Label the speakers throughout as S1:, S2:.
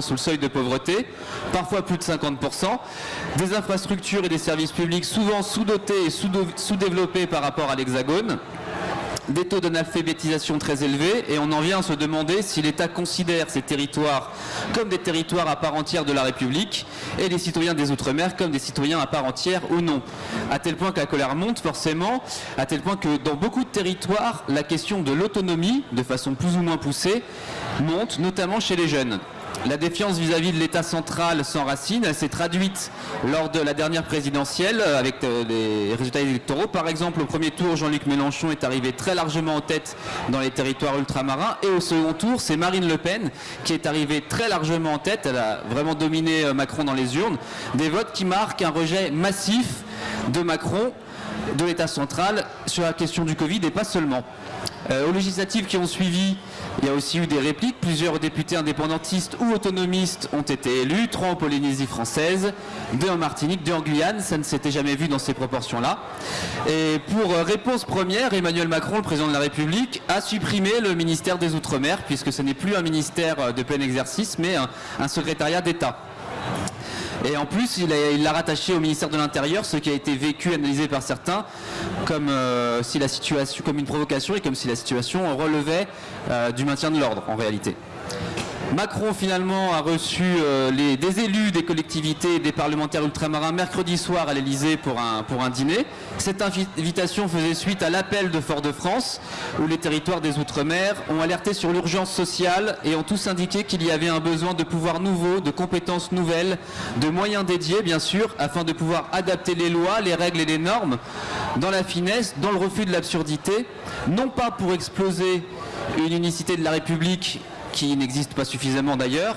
S1: sous le seuil de pauvreté, parfois plus de 50%, des infrastructures et des services publics souvent sous-dotés et sous-développés par rapport à l'Hexagone, des taux d'analphabétisation très élevés et on en vient à se demander si l'État considère ces territoires comme des territoires à part entière de la République et les citoyens des Outre-mer comme des citoyens à part entière ou non. À tel point que la colère monte forcément, à tel point que dans beaucoup de territoires, la question de l'autonomie, de façon plus ou moins poussée, monte, notamment chez les jeunes. La défiance vis-à-vis de l'État central s'enracine. Elle s'est traduite lors de la dernière présidentielle euh, avec euh, les résultats électoraux. Par exemple, au premier tour, Jean-Luc Mélenchon est arrivé très largement en tête dans les territoires ultramarins. Et au second tour, c'est Marine Le Pen qui est arrivée très largement en tête. Elle a vraiment dominé euh, Macron dans les urnes. Des votes qui marquent un rejet massif de Macron de l'État central sur la question du Covid et pas seulement. aux législatives qui ont suivi, il y a aussi eu des répliques. Plusieurs députés indépendantistes ou autonomistes ont été élus. Trois en Polynésie française, deux en Martinique, deux en Guyane. Ça ne s'était jamais vu dans ces proportions-là. Et pour euh, réponse première, Emmanuel Macron, le président de la République, a supprimé le ministère des Outre-mer, puisque ce n'est plus un ministère euh, de plein exercice, mais un, un secrétariat d'État. Et en plus, il l'a rattaché au ministère de l'Intérieur, ce qui a été vécu, analysé par certains, comme, euh, une provocation et comme si la situation relevait euh, du maintien de l'ordre en réalité. Macron finalement a reçu euh, des élus des collectivités des parlementaires ultramarins mercredi soir à l'Elysée pour un, pour un dîner. Cette invitation faisait suite à l'appel de Fort-de-France où les territoires des Outre-mer ont alerté sur l'urgence sociale et ont tous indiqué qu'il y avait un besoin de pouvoirs nouveaux, de compétences nouvelles, de moyens dédiés bien sûr, afin de pouvoir adapter les lois, les règles et les normes dans la finesse, dans le refus de l'absurdité, non pas pour exploser une unicité de la République qui n'existe pas suffisamment d'ailleurs,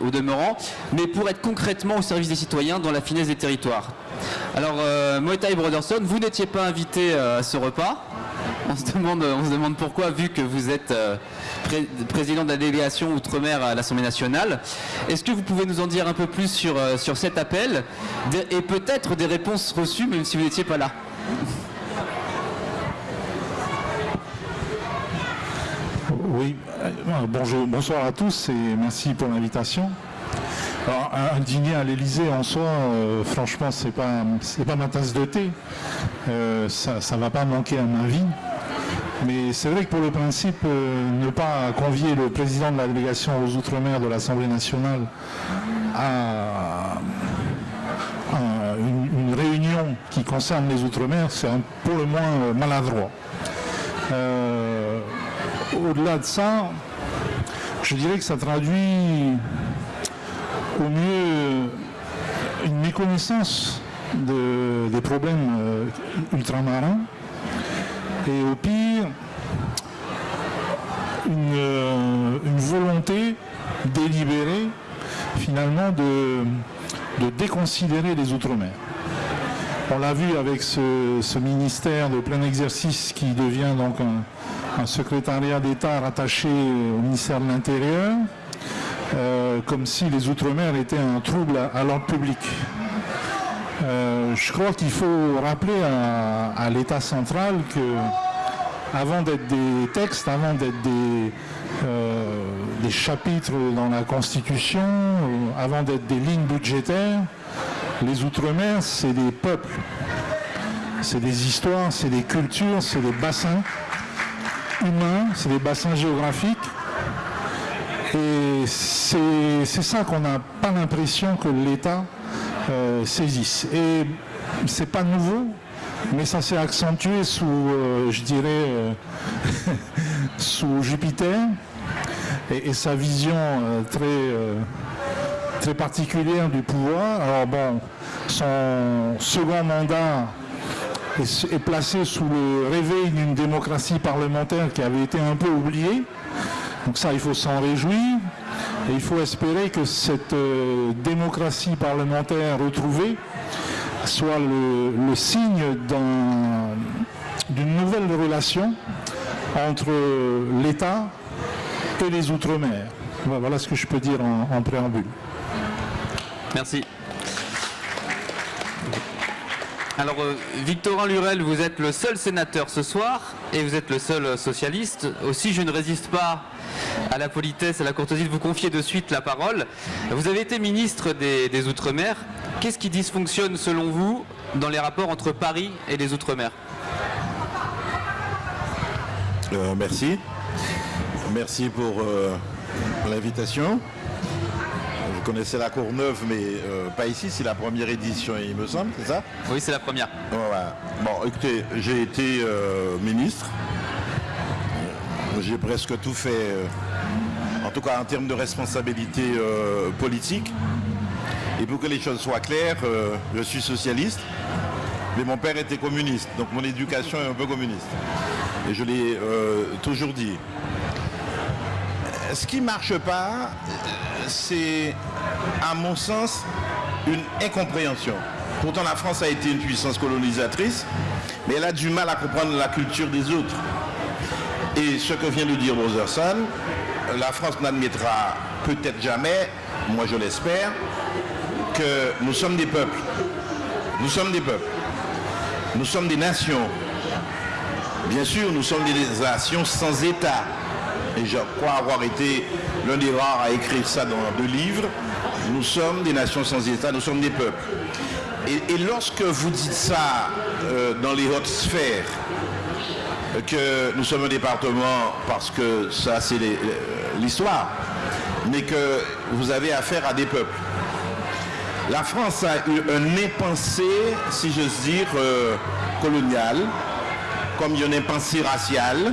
S1: au demeurant, mais pour être concrètement au service des citoyens dans la finesse des territoires. Alors, euh, Broderson, vous n'étiez pas invité euh, à ce repas. On se, demande, on se demande pourquoi, vu que vous êtes euh, président de la délégation Outre-mer à l'Assemblée nationale. Est-ce que vous pouvez nous en dire un peu plus sur, euh, sur cet appel? Et peut-être des réponses reçues, même si vous n'étiez pas là
S2: Oui, euh, bonjour, bonsoir à tous et merci pour l'invitation. Alors, un, dîner à l'Elysée en soi, euh, franchement, c'est pas pas ma tasse de thé. Euh, ça, ne va pas manquer à ma vie. Mais c'est vrai que pour le principe, ne pas convier le président de la délégation aux Outre-mer de l'Assemblée nationale à, une, réunion qui concerne les Outre-mer, c'est pour le moins maladroit au-delà de ça, je dirais que ça traduit au mieux une méconnaissance des problèmes euh, ultramarins et au pire une, euh, volonté délibérée finalement de, déconsidérer les Outre-mer. On l'a vu avec ce, ce, ministère de plein exercice qui devient donc un, un secrétariat d'État rattaché au ministère de l'Intérieur, euh, comme si les Outre-mer étaient un trouble à, l'ordre public. Euh, je crois qu'il faut rappeler à, l'État central que, avant d'être des textes, avant d'être des, euh, des chapitres dans la Constitution, avant d'être des lignes budgétaires, les Outre-mer, c'est des peuples, c'est des histoires, c'est des cultures, c'est des bassins humains, c'est des bassins géographiques. Et c'est ça qu'on n'a pas l'impression que l'État euh, saisisse. Et c'est pas nouveau, mais ça s'est accentué sous, euh, je dirais, euh, sous Jupiter et, sa vision très, très particulière du pouvoir. Alors bon, son second mandat est, placé sous le réveil d'une démocratie parlementaire qui avait été un peu oubliée. Donc ça, il faut s'en réjouir. Et il faut espérer que cette euh, démocratie parlementaire retrouvée soit le, signe d'une nouvelle relation entre l'État et les Outre-mer. Voilà ce que je peux dire en préambule.
S1: Merci. Alors, euh, Victorin Lurel, vous êtes le seul sénateur ce soir et vous êtes le seul euh, socialiste. Aussi, je ne résiste pas à la politesse, à la courtoisie de vous confier de suite la parole. Vous avez été ministre des, Outre-mer. Qu'est-ce qui dysfonctionne selon vous dans les rapports entre Paris et les Outre-mer?
S3: Euh, Merci. Merci pour l'invitation. Vous connaissez la Courneuve, mais euh, pas ici, c'est la première édition, il me semble, c'est ça?
S1: Oui, c'est la première.
S3: Bon, écoutez, j'ai été ministre. J'ai presque tout fait en tout cas en termes de responsabilité euh, politique. Et pour que les choses soient claires, euh, je suis socialiste, mais mon père était communiste, donc mon éducation est un peu communiste. Et je l'ai euh, toujours dit. Ce qui ne marche pas, c'est, à mon sens, une incompréhension. Pourtant, la France a été une puissance colonisatrice, mais elle a du mal à comprendre la culture des autres. Et ce que vient de dire Brotherson, la France n'admettra peut-être jamais, moi je l'espère, que nous sommes des peuples. Nous sommes des peuples. Nous sommes des nations. Bien sûr, nous sommes des nations sans État. Et je crois avoir été l'un des rares à écrire ça dans deux livres. Nous sommes des nations sans État, nous sommes des peuples. Et, lorsque vous dites ça euh, dans les hautes sphères, que nous sommes un département parce que ça c'est l'histoire, mais que vous avez affaire à des peuples. La France a eu un impensé, si j'ose dire, euh, colonial, comme un impensé racial,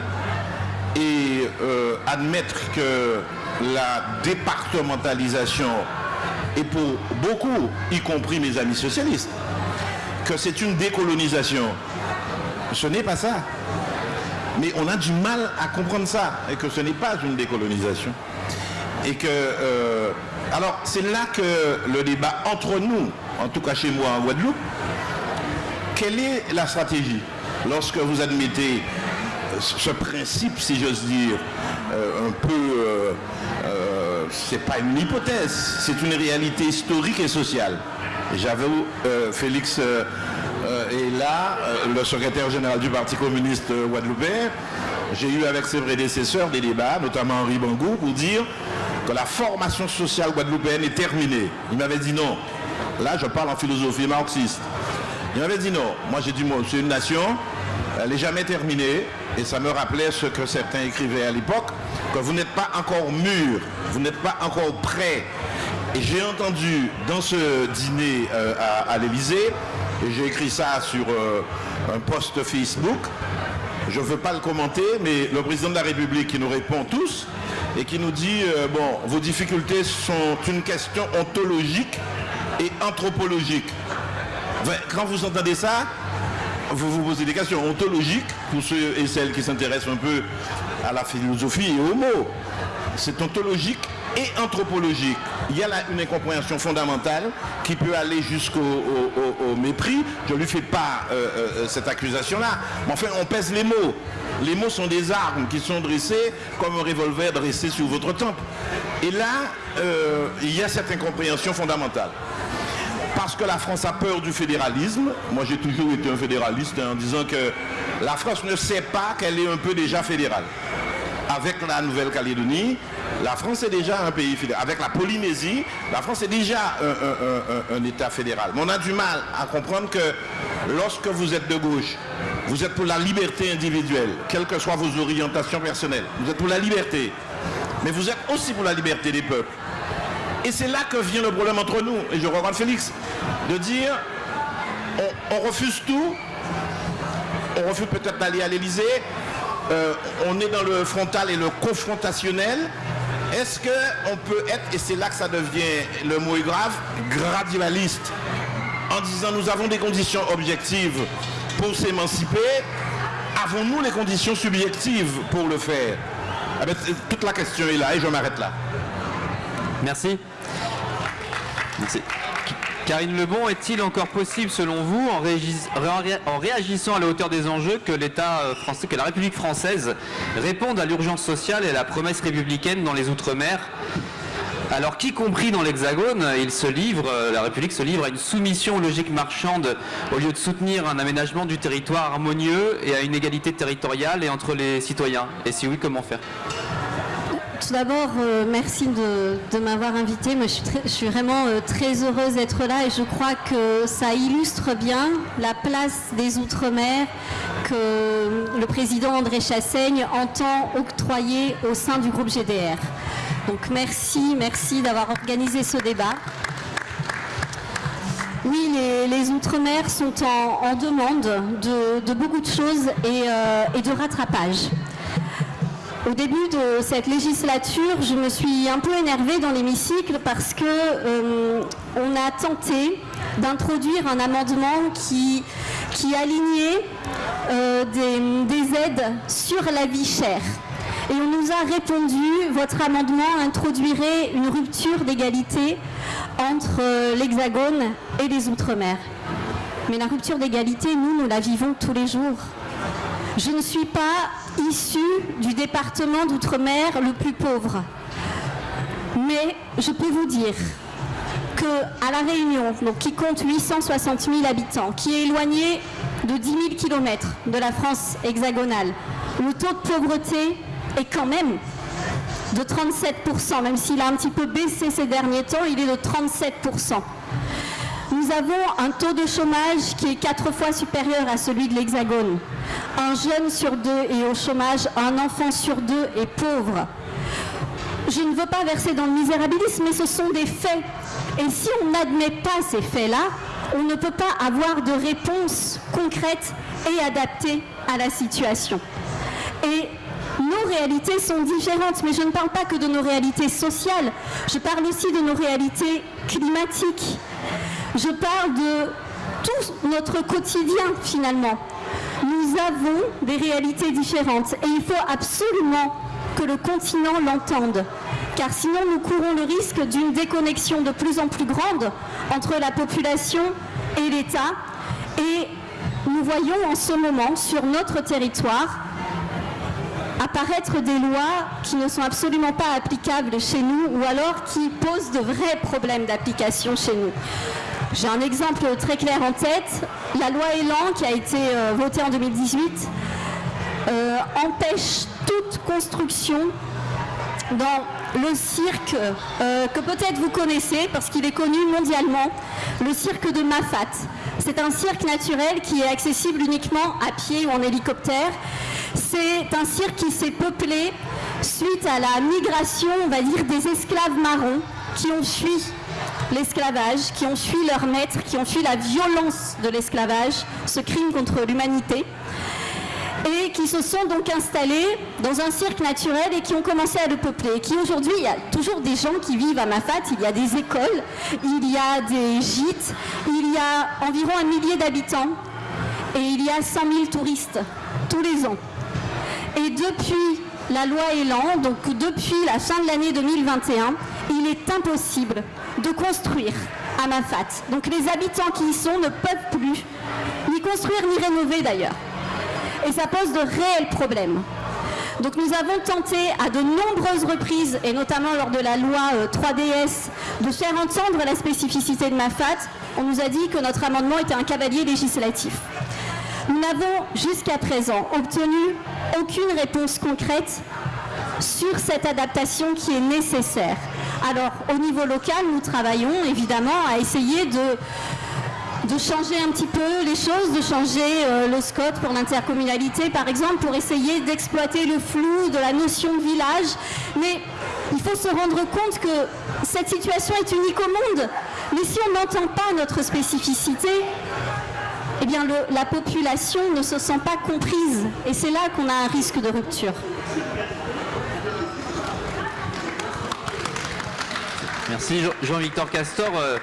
S3: euh, admettre que la départementalisation est pour beaucoup, y compris mes amis socialistes, que c'est une décolonisation. Ce n'est pas ça. Mais on a du mal à comprendre ça, et que ce n'est pas une décolonisation. Et que, euh, alors c'est là que le débat entre nous, en tout cas chez moi en Guadeloupe, quelle est la stratégie? Lorsque vous admettez ce principe, si j'ose dire, euh, un peu, c'est pas une hypothèse, c'est une réalité historique et sociale. J'avoue, Félix euh, et là, euh, le secrétaire général du Parti communiste guadeloupéen, j'ai eu avec ses prédécesseurs des débats, notamment Henri Bangou, pour dire que la formation sociale guadeloupéenne est terminée. Il m'avait dit non. Là, je parle en philosophie marxiste. Il m'avait dit non. Moi, j'ai dit, c'est une nation, elle n'est jamais terminée. Et ça me rappelait ce que certains écrivaient à l'époque, que vous n'êtes pas encore mûr, vous n'êtes pas encore prêt. Et j'ai entendu dans ce dîner euh, à, à l'Élysée et j'ai écrit ça sur euh, un post Facebook. Je ne veux pas le commenter, mais le président de la République qui nous répond tous et qui nous dit, euh, bon, vos difficultés sont une question ontologique et anthropologique. Quand vous entendez ça, vous vous posez des questions ontologiques pour ceux et celles qui s'intéressent un peu à la philosophie et aux mots. C'est ontologique et anthropologique. Il y a là une incompréhension fondamentale qui peut aller jusqu'au mépris. Je ne lui fais pas euh, euh, cette accusation-là. Mais enfin, on pèse les mots. Les mots sont des armes qui sont dressées comme un revolver dressé sur votre temple. Et là, euh, il y a cette incompréhension fondamentale. Parce que la France a peur du fédéralisme. Moi, j'ai toujours été un fédéraliste en disant que la France ne sait pas qu'elle est un peu déjà fédérale. Avec la Nouvelle-Calédonie, la France est déjà un pays fédéral. Avec la Polynésie, la France est déjà un, État fédéral. Mais on a du mal à comprendre que lorsque vous êtes de gauche, vous êtes pour la liberté individuelle, quelles que soient vos orientations personnelles. Vous êtes pour la liberté. Mais vous êtes aussi pour la liberté des peuples. Et c'est là que vient le problème entre nous. Et je regarde Félix, de dire, on, refuse tout, on refuse peut-être d'aller à l'Elysée, euh, on est dans le frontal et le confrontationnel, est-ce qu'on peut être, et c'est là que ça devient, le mot est grave, gradualiste, en disant nous avons des conditions objectives pour s'émanciper, avons-nous les conditions subjectives pour le faire? Ah ben, Toute la question est là et je m'arrête là.
S1: Merci. Merci. Karine Lebon, est-il encore possible, selon vous, en, réagissant à la hauteur des enjeux, que l'État euh, français, que la République française réponde à l'urgence sociale et à la promesse républicaine dans les Outre-mer? Alors qu'y compris dans l'Hexagone, il se livre, euh, la République se livre à une soumission logique marchande au lieu de soutenir un aménagement du territoire harmonieux et à une égalité territoriale et entre les citoyens. Et si oui, comment faire?
S4: Tout d'abord, euh, merci de, m'avoir invité. Je suis, vraiment euh, très heureuse d'être là et je crois que ça illustre bien la place des Outre-mer que le président André Chassaigne entend octroyer au sein du groupe GDR. Donc merci, merci d'avoir organisé ce débat. Oui, les, Outre-mer sont en, demande de, beaucoup de choses et, euh, et de rattrapage. Au début de cette législature, je me suis un peu énervée dans l'hémicycle parce que euh, on a tenté d'introduire un amendement qui, alignait euh, des, aides sur la vie chère. Et on nous a répondu, votre amendement introduirait une rupture d'égalité entre euh, l'Hexagone et les Outre-mer. Mais la rupture d'égalité, nous, nous la vivons tous les jours. Je ne suis pas issue du département d'outre-mer le plus pauvre. Mais je peux vous dire qu'à La Réunion, donc qui compte 860 000 habitants, qui est éloigné de 10 000 km de la France hexagonale, le taux de pauvreté est quand même de 37%, même s'il a un petit peu baissé ces derniers temps, il est de 37%. Nous avons un taux de chômage qui est quatre fois supérieur à celui de l'Hexagone. Un jeune sur deux est au chômage, un enfant sur deux est pauvre. Je ne veux pas verser dans le misérabilisme, mais ce sont des faits. Et si on n'admet pas ces faits-là, on ne peut pas avoir de réponse concrète et adaptée à la situation. Et nos réalités sont différentes, mais je ne parle pas que de nos réalités sociales, je parle aussi de nos réalités climatiques. Je parle de tout notre quotidien finalement. Nous avons des réalités différentes et il faut absolument que le continent l'entende. Car sinon nous courons le risque d'une déconnexion de plus en plus grande entre la population et l'État. Et nous voyons en ce moment sur notre territoire apparaître des lois qui ne sont absolument pas applicables chez nous ou alors qui posent de vrais problèmes d'application chez nous. J'ai un exemple très clair en tête. La loi Elan, qui a été euh, votée en 2018, euh, empêche toute construction dans le cirque euh, que peut-être vous connaissez parce qu'il est connu mondialement, le cirque de Mafat. C'est un cirque naturel qui est accessible uniquement à pied ou en hélicoptère. C'est un cirque qui s'est peuplé suite à la migration, on va dire, des esclaves marrons qui ont fui l'esclavage, qui ont fui leur maître, qui ont fui la violence de l'esclavage, ce crime contre l'humanité, et qui se sont donc installés dans un cirque naturel et qui ont commencé à le peupler. Et qui aujourd'hui, il y a toujours des gens qui vivent à Mafat, il y a des écoles, il y a des gîtes, il y a environ un millier d'habitants et il y a 100 000 touristes tous les ans. Et depuis la loi Elan, donc depuis la fin de l'année 2021, il est impossible de construire à Mafat. Donc les habitants qui y sont ne peuvent plus ni construire ni rénover d'ailleurs. Et ça pose de réels problèmes. Donc nous avons tenté à de nombreuses reprises, et notamment lors de la loi 3DS, euh, de faire entendre la spécificité de Mafat. On nous a dit que notre amendement était un cavalier législatif. Nous n'avons jusqu'à présent obtenu aucune réponse concrète sur cette adaptation qui est nécessaire. Alors, au niveau local, nous travaillons évidemment à essayer de, changer un petit peu les choses, de changer euh, le SCOT pour l'intercommunalité, par exemple, pour essayer d'exploiter le flou de la notion de village. Mais il faut se rendre compte que cette situation est unique au monde. Mais si on n'entend pas notre spécificité, eh bien la population ne se sent pas comprise. Et c'est là qu'on a un risque de rupture.
S1: Merci Jean-Victor Castor. Euh,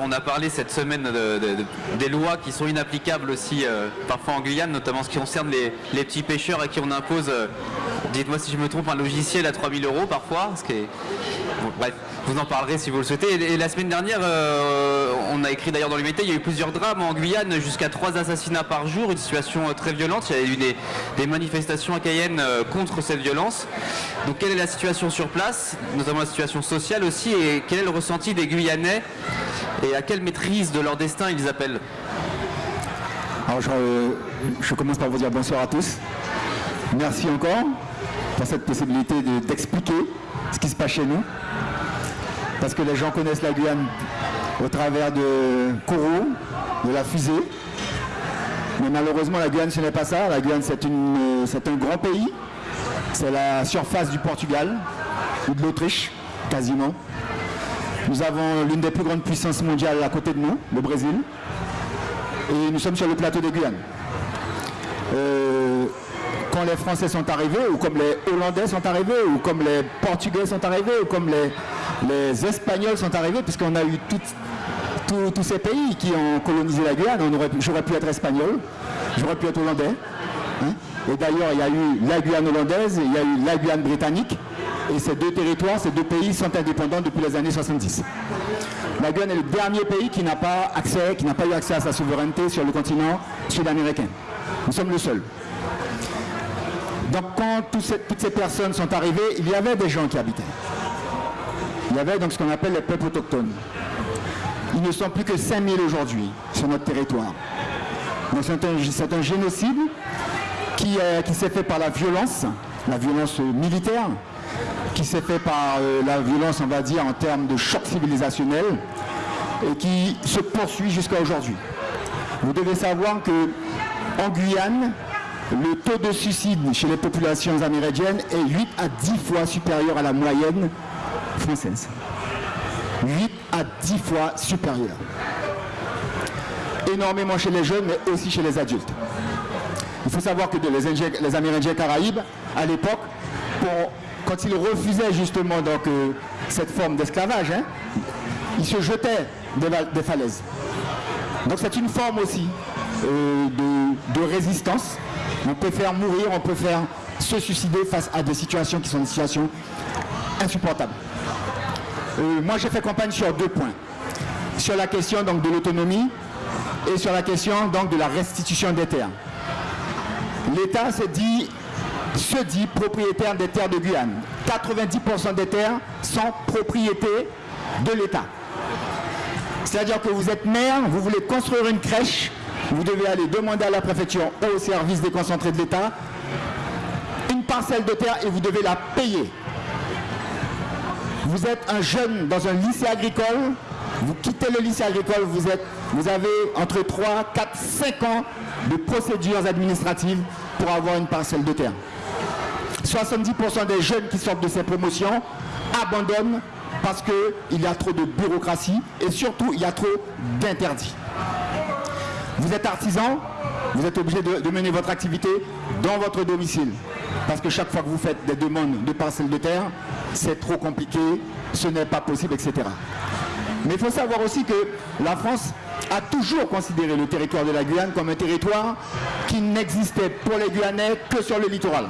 S1: on a parlé cette semaine des lois qui sont inapplicables aussi euh, parfois en Guyane, notamment ce qui concerne les, petits pêcheurs à qui on impose, euh, dites-moi si je me trompe, un logiciel à 3000 euros parfois. Ce qui est, bref, vous en parlerez si vous le souhaitez. Et, la semaine dernière, euh, on a écrit d'ailleurs dans métier, il y a eu plusieurs drames en Guyane, jusqu'à trois assassinats par jour, une situation euh, très violente. Il y a eu des, manifestations à Cayenne euh, contre cette violence. Donc quelle est la situation sur place, notamment la situation sociale aussi, et quel est le ressenti des Guyanais et à quelle maîtrise de leur destin ils appellent?
S5: Alors je, commence par vous dire bonsoir à tous. Merci encore pour cette possibilité d'expliquer ce qui se passe chez nous. Parce que les gens connaissent la Guyane au travers de Kourou, de la fusée. Mais malheureusement, la Guyane, ce n'est pas ça. La Guyane, c'est un grand pays. C'est la surface du Portugal ou de l'Autriche, quasiment. Nous avons l'une des plus grandes puissances mondiales à côté de nous, le Brésil. Et nous sommes sur le plateau des Guyanes. Euh, les Français sont arrivés, ou comme les Hollandais sont arrivés, ou comme les Portugais sont arrivés, ou comme les, les Espagnols sont arrivés, puisqu'on a eu tous ces pays qui ont colonisé la Guyane. J'aurais pu être espagnol, j'aurais pu être hollandais. Hein. et d'ailleurs, il y a eu la Guyane hollandaise, il y a eu la Guyane britannique. Et ces deux territoires, ces deux pays sont indépendants depuis les années 70. La Guyane est le dernier pays qui n'a pas accès, qui n'a pas eu accès à sa souveraineté sur le continent sud-américain. Nous sommes le seul. Donc quand toutes ces personnes sont arrivées, il y avait des gens qui habitaient. Il y avait donc ce qu'on appelle les peuples autochtones. Ils ne sont plus que 5000 aujourd'hui sur notre territoire. Donc c'est un, génocide qui, qui s'est fait par la violence, la violence militaire, qui s'est fait par euh, la violence, on va dire, en termes de choc civilisationnel, et qui se poursuit jusqu'à aujourd'hui. Vous devez savoir que en Guyane, le taux de suicide chez les populations amérindiennes est 8 à 10 fois supérieur à la moyenne française. 8 à 10 fois supérieur. Énormément chez les jeunes, mais aussi chez les adultes. Il faut savoir que les, Amérindiens Caraïbes, à l'époque, quand ils refusaient justement donc, euh, cette forme d'esclavage, hein, ils se jetaient des, falaises. Donc c'est une forme aussi de, résistance. On peut faire mourir, on peut faire se suicider face à des situations qui sont des situations insupportables. Euh, moi j'ai fait campagne sur deux points. Sur la question donc, de l'autonomie et sur la question donc, de la restitution des terres. L'État se dit, se dit propriétaire des terres de Guyane. 90% des terres sont propriété de l'État. C'est-à-dire que vous êtes maire, vous voulez construire une crèche, vous devez aller demander à la préfecture au service déconcentré de l'État une parcelle de terre et vous devez la payer. Vous êtes un jeune dans un lycée agricole, vous quittez le lycée agricole, vous, êtes, vous avez entre 3, 4, 5 ans de procédures administratives pour avoir une parcelle de terre. 70% des jeunes qui sortent de ces promotions abandonnent parce qu'il y a trop de bureaucratie et surtout il y a trop d'interdits. Vous êtes artisan, vous êtes obligé de, mener votre activité dans votre domicile. Parce que chaque fois que vous faites des demandes de parcelles de terre, c'est trop compliqué, ce n'est pas possible, etc. Mais il faut savoir aussi que la France a toujours considéré le territoire de la Guyane comme un territoire qui n'existait pour les Guyanais que sur le littoral.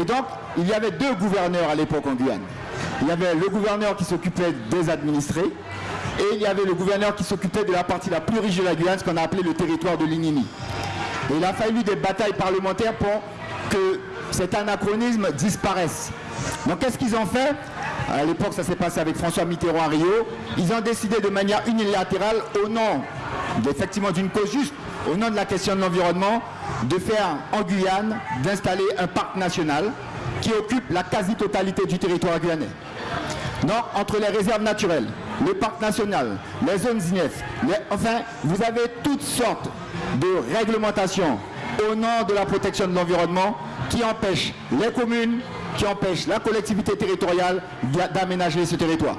S5: Et donc, il y avait deux gouverneurs à l'époque en Guyane. Il y avait le gouverneur qui s'occupait des administrés et il y avait le gouverneur qui s'occupait de la partie la plus riche de la Guyane, ce qu'on a appelé le territoire de l'Inini. Et il a fallu des batailles parlementaires pour que cet anachronisme disparaisse. Donc qu'est-ce qu'ils ont fait? À l'époque, ça s'est passé avec François Mitterrand à Rio. Ils ont décidé de manière unilatérale, au nom effectivement d'une cause juste, au nom de la question de l'environnement, de faire en Guyane, d'installer un parc national qui occupe la quasi-totalité du territoire guyanais. Donc, entre les réserves naturelles, le parc national, les zones INEF, enfin, vous avez toutes sortes de réglementations au nom de la protection de l'environnement qui empêchent les communes, qui empêchent la collectivité territoriale d'aménager ce territoire.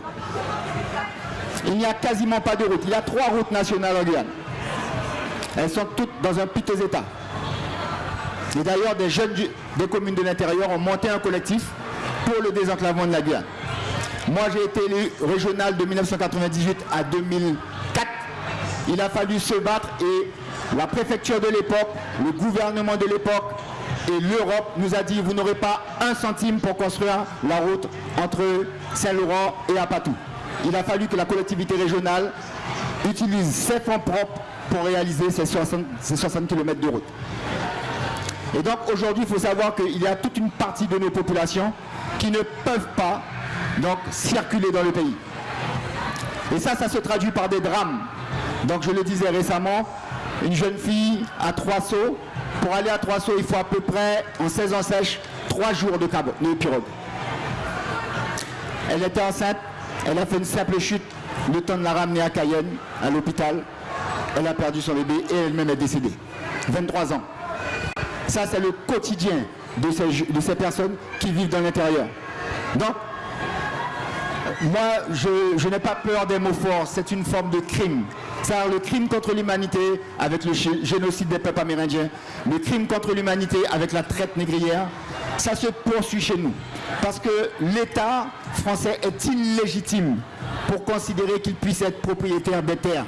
S5: Il n'y a quasiment pas de route. Il y a trois routes nationales en Guyane. Elles sont toutes dans un piteux état. Et d'ailleurs, des jeunes des communes de l'intérieur ont monté un collectif pour le désenclavement de la Guyane. Moi, j'ai été élu régional de 1998 à 2004. Il a fallu se battre et la préfecture de l'époque, le gouvernement de l'époque et l'Europe nous a dit vous n'aurez pas un centime pour construire la route entre Saint-Laurent et Apatou. Il a fallu que la collectivité régionale utilise ses fonds propres pour réaliser ces 60, ces 60 km de route. Et donc aujourd'hui, il faut savoir qu'il y a toute une partie de nos populations qui ne peuvent pas donc, circuler dans le pays. Et ça, ça se traduit par des drames. Donc je le disais récemment, une jeune fille à trois sauts, pour aller à trois sauts, il faut à peu près, en saison sèche, trois jours de, de pirogue. Elle était enceinte, elle a fait une simple chute, le temps de la ramener à Cayenne, à l'hôpital. Elle a perdu son bébé et elle-même est décédée. 23 ans. Ça, c'est le quotidien de ces, de ces personnes qui vivent dans l'intérieur. Donc, moi, je, n'ai pas peur des mots forts, c'est une forme de crime. C'est le crime contre l'humanité avec le génocide des peuples amérindiens, le crime contre l'humanité avec la traite négrière, ça se poursuit chez nous. Parce que l'État français est illégitime pour considérer qu'il puisse être propriétaire des terres.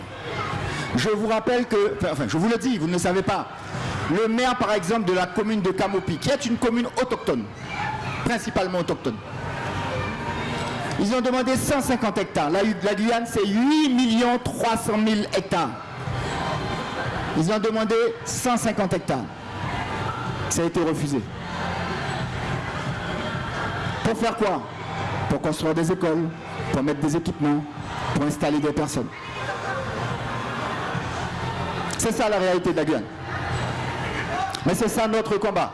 S5: Je vous rappelle que, enfin je vous le dis, vous ne le savez pas, le maire par exemple de la commune de Camopi, qui est une commune autochtone, principalement autochtone, ils ont demandé 150 hectares. La, Guyane, c'est 8 300 000 hectares. Ils ont demandé 150 hectares. Ça a été refusé. Pour faire quoi? Pour construire des écoles, pour mettre des équipements, pour installer des personnes. C'est ça la réalité de la Guyane. Mais c'est ça notre combat.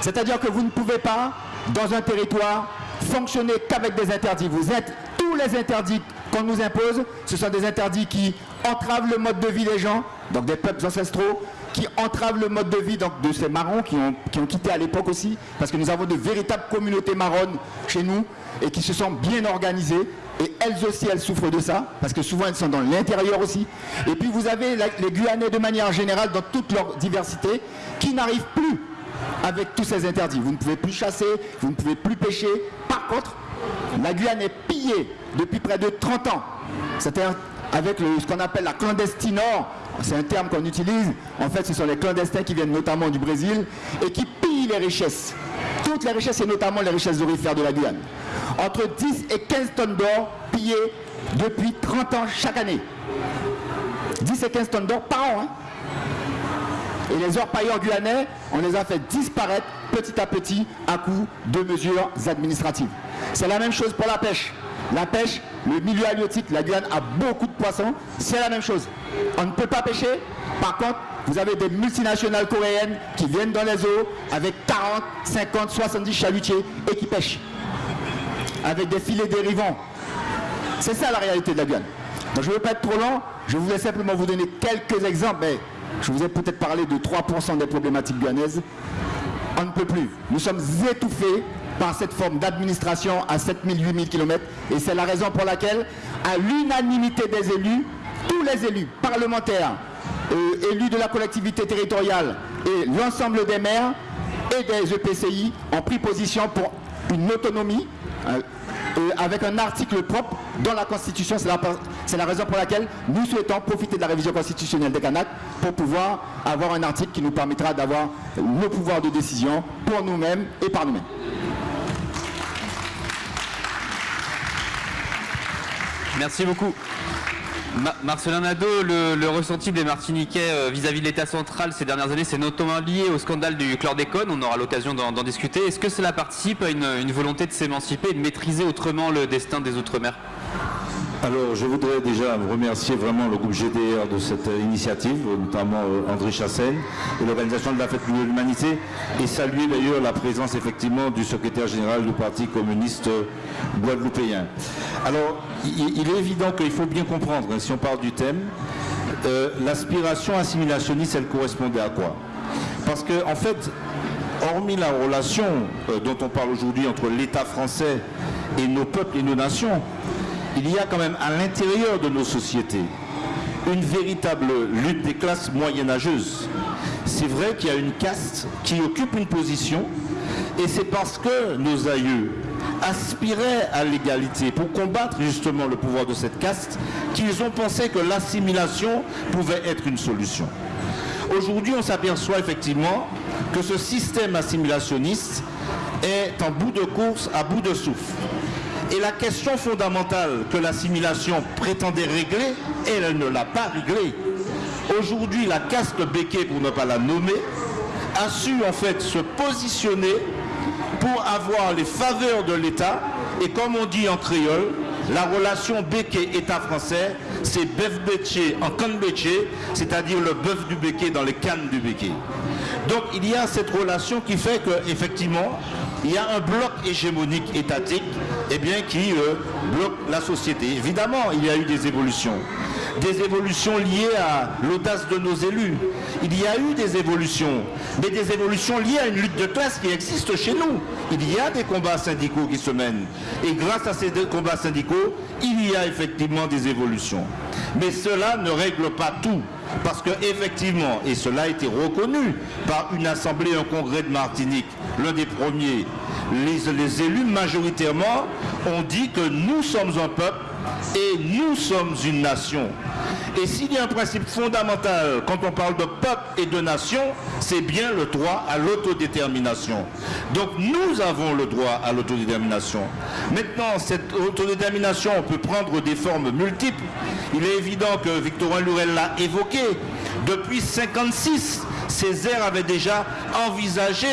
S5: C'est-à-dire que vous ne pouvez pas, dans un territoire, fonctionner qu'avec des interdits. Vous êtes tous les interdits qu'on nous impose, ce sont des interdits qui entravent le mode de vie des gens, donc des peuples ancestraux, qui entravent le mode de vie donc, de ces marrons qui ont, qui ont quitté à l'époque aussi, parce que nous avons de véritables communautés marronnes chez nous et qui se sont bien organisées. Et elles aussi, elles souffrent de ça, parce que souvent elles sont dans l'intérieur aussi. Et puis vous avez les Guyanais de manière générale, dans toute leur diversité, qui n'arrivent plus avec tous ces interdits. Vous ne pouvez plus chasser, vous ne pouvez plus pêcher. Par contre, la Guyane est pillée depuis près de 30 ans. C'est-à-dire avec ce qu'on appelle la clandestinor, c'est un terme qu'on utilise. En fait, ce sont les clandestins qui viennent notamment du Brésil et qui pillent les richesses. Toutes les richesses et notamment les richesses orifères de la Guyane. Entre 10 et 15 tonnes d'or pillées depuis 30 ans chaque année. 10 et 15 tonnes d'or par an. Hein. Et les orpailleurs guyanais, on les a fait disparaître petit à petit à coup de mesures administratives. C'est la même chose pour la pêche. La pêche, le milieu halieutique, la Guyane a beaucoup de poissons, c'est la même chose. On ne peut pas pêcher, par contre, vous avez des multinationales coréennes qui viennent dans les eaux avec 40, 50, 70 chalutiers et qui pêchent. Avec des filets dérivants. C'est ça la réalité de la Guyane. Je ne veux pas être trop long, je voulais simplement vous donner quelques exemples, mais je vous ai peut-être parlé de 3% des problématiques guyanaises. On ne peut plus. Nous sommes étouffés par cette forme d'administration à 7000, 8000 km. Et c'est la raison pour laquelle, à l'unanimité des élus, tous les élus parlementaires, euh, élus de la collectivité territoriale et l'ensemble des maires et des EPCI ont pris position pour une autonomie, euh, avec un article propre dans la Constitution. C'est la, raison pour laquelle nous souhaitons profiter de la révision constitutionnelle des Canaques pour pouvoir avoir un article qui nous permettra d'avoir le pouvoir de décision pour nous-mêmes et par nous-mêmes.
S1: Merci beaucoup. Marcelin Nadeau, le, ressenti des Martiniquais euh, vis-à-vis de l'État central ces dernières années, c'est notamment lié au scandale du chlordécone. On aura l'occasion d'en discuter. Est-ce que cela participe à une volonté de s'émanciper et de maîtriser autrement le destin des Outre-mer?
S3: Alors, je voudrais déjà remercier vraiment le groupe GDR de cette initiative, notamment euh, André Chassel et l'organisation de la fête de l'humanité, et saluer d'ailleurs la présence effectivement du secrétaire général du Parti communiste guadeloupéen. Alors, il, est évident qu'il faut bien comprendre, hein, si on parle du thème, euh, l'aspiration assimilationniste, elle correspondait à quoi? Parce qu'en en fait, hormis la relation euh, dont on parle aujourd'hui entre l'État français et nos peuples et nos nations, il y a quand même à l'intérieur de nos sociétés une véritable lutte des classes moyenâgeuses. C'est vrai qu'il y a une caste qui occupe une position et c'est parce que nos aïeux aspiraient à l'égalité pour combattre justement le pouvoir de cette caste qu'ils ont pensé que l'assimilation pouvait être une solution. Aujourd'hui, on s'aperçoit effectivement que ce système assimilationniste est en bout de course, à bout de souffle. Et la question fondamentale que l'assimilation prétendait régler, elle ne l'a pas réglée. Aujourd'hui, la caste béquée, pour ne pas la nommer, a su en fait se positionner pour avoir les faveurs de l'État. Et comme on dit en créole, la relation béquet-État français, c'est bœuf béché en canne béché, c'est-à-dire le bœuf du béquet dans les cannes du béquet. Donc il y a cette relation qui fait qu'effectivement, il y a un bloc hégémonique étatique eh bien, qui euh, bloque la société. Évidemment, il y a eu des évolutions des évolutions liées à l'audace de nos élus. Il y a eu des évolutions, mais des évolutions liées à une lutte de classe qui existe chez nous. Il y a des combats syndicaux qui se mènent. Et grâce à ces combats syndicaux, il y a effectivement des évolutions. Mais cela ne règle pas tout. Parce que effectivement, et cela a été reconnu par une assemblée, un congrès de Martinique, l'un des premiers, les, élus majoritairement ont dit que nous sommes un peuple et nous sommes une nation. Et s'il y a un principe fondamental quand on parle de peuple et de nation, c'est bien le droit à l'autodétermination. Donc nous avons le droit à l'autodétermination. Maintenant, cette autodétermination peut prendre des formes multiples. Il est évident que Victorin Lurel l'a évoqué. Depuis 1956, Césaire avait déjà envisagé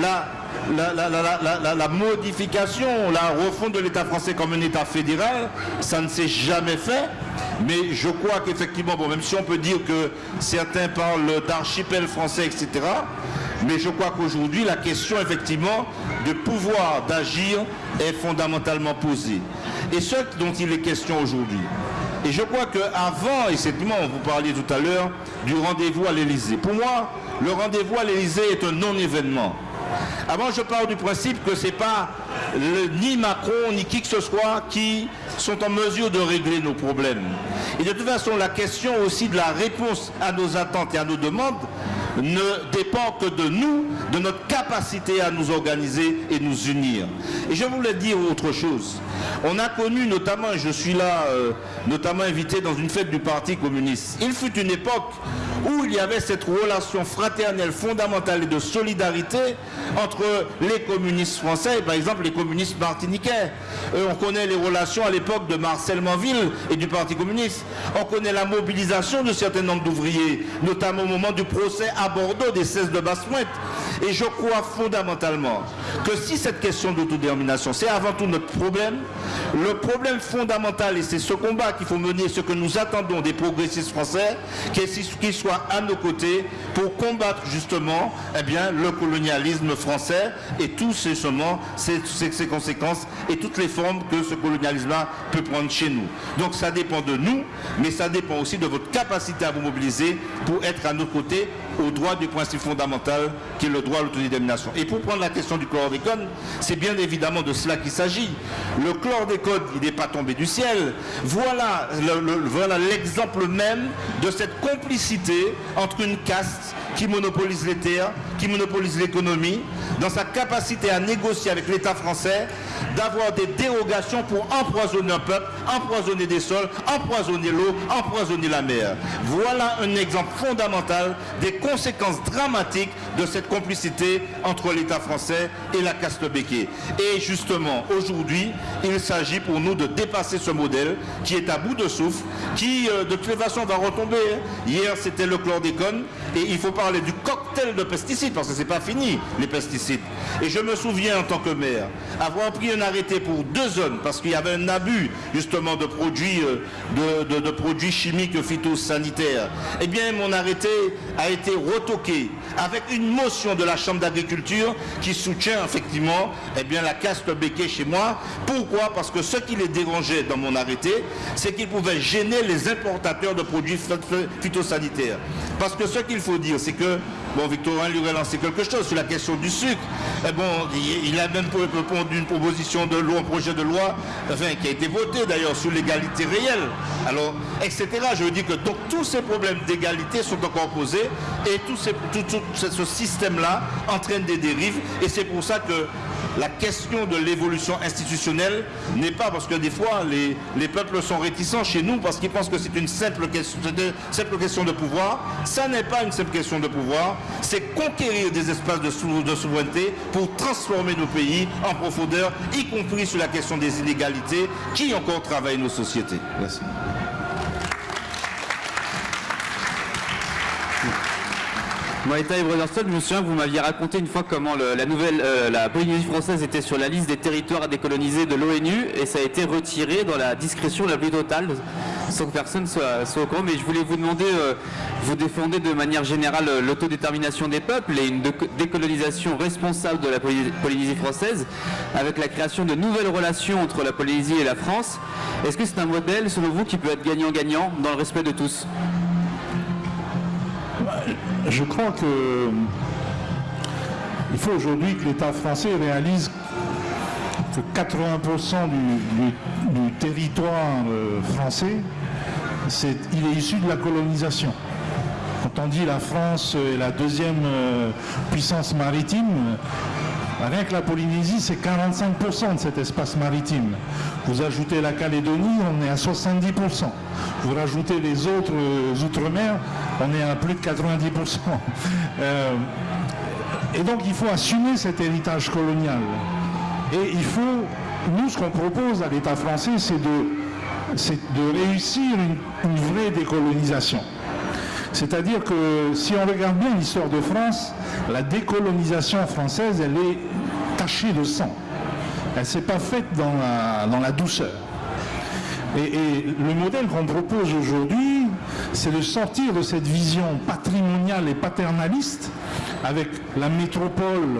S3: la modification, la refonte de l'État français comme un État fédéral, ça ne s'est jamais fait. Mais je crois qu'effectivement, bon, même si on peut dire que certains parlent d'archipel français, etc., mais je crois qu'aujourd'hui, la question, effectivement, de pouvoir d'agir est fondamentalement posée. Et ce dont il est question aujourd'hui, et je crois qu'avant, effectivement, vous parliez tout à l'heure du rendez-vous à l'Élysée. Pour moi, le rendez-vous à l'Élysée est un non-événement. Avant, je parle du principe que ce n'est pas ni Macron ni qui que ce soit qui sont en mesure de régler nos problèmes. Et de toute façon, la question aussi de la réponse à nos attentes et à nos demandes ne dépend que de nous, de notre capacité à nous organiser et nous unir. Et je voulais dire autre chose. On a connu notamment, je suis là euh, notamment invité dans une fête du Parti communiste, il fut une époque où il y avait cette relation fraternelle fondamentale et de solidarité entre les communistes français et par exemple les communistes martiniquais. Euh, on connaît les relations à l'époque de Marcel Manville et du Parti communiste. On connaît la mobilisation de certains nombres d'ouvriers, notamment au moment du procès à Bordeaux des 16 de Basse-Pointe. Et je crois fondamentalement que si cette question d'autodétermination, c'est avant tout notre problème, le problème fondamental, et c'est ce combat qu'il faut mener, ce que nous attendons des progressistes français, qu'ils soient à nos côtés pour combattre justement eh le colonialisme français et tous ces, ses, ses conséquences et toutes les formes que ce colonialisme-là peut prendre chez nous. Donc ça dépend de nous, mais ça dépend aussi de votre capacité à vous mobiliser pour être à nos côtés au droit du principe fondamental qui est le droit à l'autodétermination. Et pour prendre la question du chlordécone, c'est bien évidemment de cela qu'il s'agit. Le chlordécone, il n'est pas tombé du ciel. Voilà l'exemple même de cette complicité entre une caste qui monopolise les terres, qui monopolise l'économie, dans sa capacité à négocier avec l'État français, d'avoir des dérogations pour empoisonner un peuple, empoisonner des sols, empoisonner l'eau, empoisonner la mer. Voilà un exemple fondamental des conséquences dramatiques de cette complicité entre l'État français et la caste béquée. Et justement, aujourd'hui, il s'agit pour nous de dépasser ce modèle qui est à bout de souffle, qui euh, de toute façon va retomber. Hein. Hier, c'était le chlordécone, et il faut parler du cocktail de pesticides, parce que c'est pas fini, les pesticides. Et je me souviens en tant que maire, avoir pris un arrêté pour deux zones, parce qu'il y avait un abus justement de produits, euh, de, produits chimiques phytosanitaires. Eh bien, mon arrêté a été retoqué avec une motion de la Chambre d'agriculture qui soutient effectivement eh bien, la caste béquée chez moi. Pourquoi? Parce que ce qui les dérangeait dans mon arrêté, c'est qu'ils pouvaient gêner les importateurs de produits phytosanitaires. Parce que ce qu'il faut dire, c'est que Bon, Victorin lui lancé quelque chose sur la question du sucre. Bon, il, a même répondu une proposition de loi, un projet de loi, qui a été voté d'ailleurs sur l'égalité réelle. Alors, etc. Je veux dire que donc tous ces problèmes d'égalité sont encore posés et tout, tout ce système-là entraîne des dérives. Et c'est pour ça que la question de l'évolution institutionnelle n'est pas parce que des fois les, les, peuples sont réticents chez nous parce qu'ils pensent que c'est une simple question, de, simple question de pouvoir. Ça n'est pas une simple question de pouvoir, c'est conquérir des espaces de, de souveraineté pour transformer nos pays en profondeur, y compris sur la question des inégalités qui encore travaillent nos sociétés. Merci.
S1: Moi, et Brotherstone, je me souviens que vous m'aviez raconté une fois comment la nouvelle, euh, la Polynésie française était sur la liste des territoires à décoloniser de l'ONU et ça a été retiré dans la discrétion la plus totale. Sans que personne soit, soit au courant, mais je voulais vous demander, euh, vous défendez de manière générale euh, l'autodétermination des peuples et une décolonisation responsable de la Polynésie française, avec la création de nouvelles relations entre la Polynésie et la France. Est-ce que c'est un modèle, selon vous, qui peut être gagnant-gagnant dans le respect de tous?
S2: Je crois que il faut aujourd'hui que l'État français réalise que 80% du, territoire euh, français, il est issu de la colonisation. Quand on dit la France est la deuxième euh, puissance maritime, rien que la Polynésie, c'est 45% de cet espace maritime. Vous ajoutez la Calédonie, on est à 70%. Vous rajoutez les autres euh, outre-mer, on est à plus de 90%. et donc il faut assumer cet héritage colonial. Et il faut, nous, ce qu'on propose à l'État français, c'est de, de réussir une, vraie décolonisation. C'est-à-dire que si on regarde bien l'histoire de France, la décolonisation française, elle est tachée de sang. Elle ne s'est pas faite dans la, douceur. Et, le modèle qu'on propose aujourd'hui, c'est de sortir de cette vision patrimoniale et paternaliste avec la métropole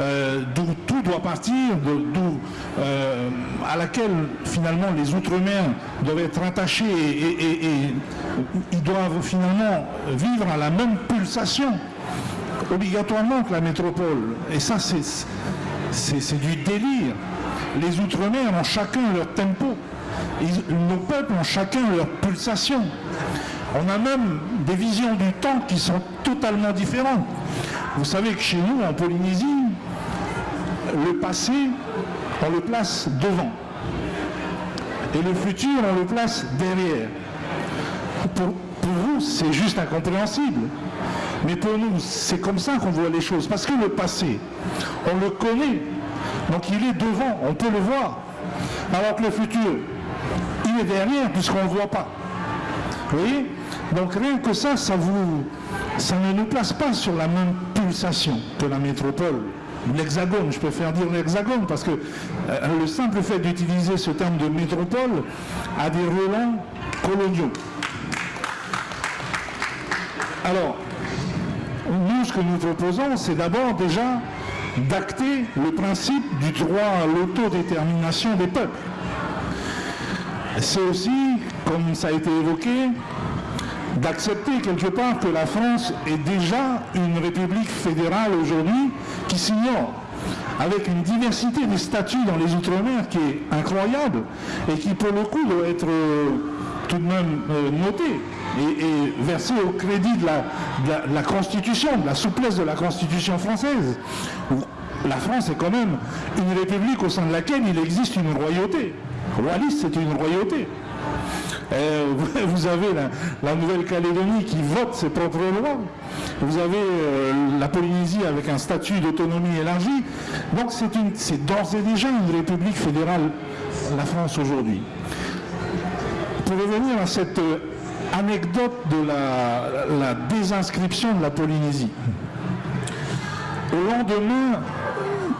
S2: euh, d'où tout doit partir, euh, à laquelle finalement les Outre-mer doivent être attachés et, ils doivent finalement vivre à la même pulsation obligatoirement que la métropole. Et ça, c'est du délire. Les Outre-mer ont chacun leur tempo. nos peuples ont chacun leur pulsation. On a même des visions du temps qui sont totalement différentes. Vous savez que chez nous, en Polynésie, le passé, on le place devant. Et le futur, on le place derrière. Pour, vous, c'est juste incompréhensible. Mais pour nous, c'est comme ça qu'on voit les choses. Parce que le passé, on le connaît. Donc il est devant, on peut le voir. Alors que le futur, il est derrière puisqu'on ne le voit pas. Vous voyez? Donc rien que ça, ça, vous, ça ne nous place pas sur la même pulsation que la métropole l'hexagone, je préfère dire l'hexagone, parce que euh, le simple fait d'utiliser ce terme de métropole a des relents coloniaux. Alors, nous, ce que nous proposons, c'est d'abord déjà d'acter le principe du droit à l'autodétermination des peuples. C'est aussi, comme ça a été évoqué, d'accepter quelque part que la France est déjà une république fédérale aujourd'hui qui s'ignore, avec une diversité des statuts dans les Outre-mer qui est incroyable et qui pour le coup doit être euh, tout de même euh, notée et, versée au crédit de la, Constitution, de la souplesse de la Constitution française. La France est quand même une république au sein de laquelle il existe une royauté. Wallis, c'est une royauté. Euh, vous avez la, Nouvelle-Calédonie qui vote ses propres lois. Vous avez euh, la Polynésie avec un statut d'autonomie élargi. Donc c'est d'ores et déjà une république fédérale, la France aujourd'hui. Pour revenir à cette euh, anecdote de la, désinscription de la Polynésie. Au lendemain